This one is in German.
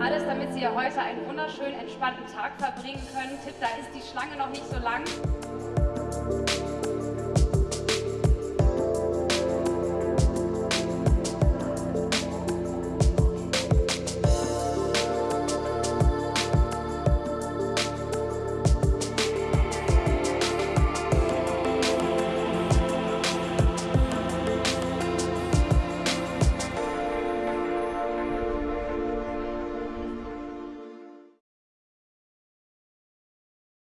Alles, damit Sie heute einen wunderschönen, entspannten Tag verbringen können. Tipp, da ist die Schlange noch nicht so lang.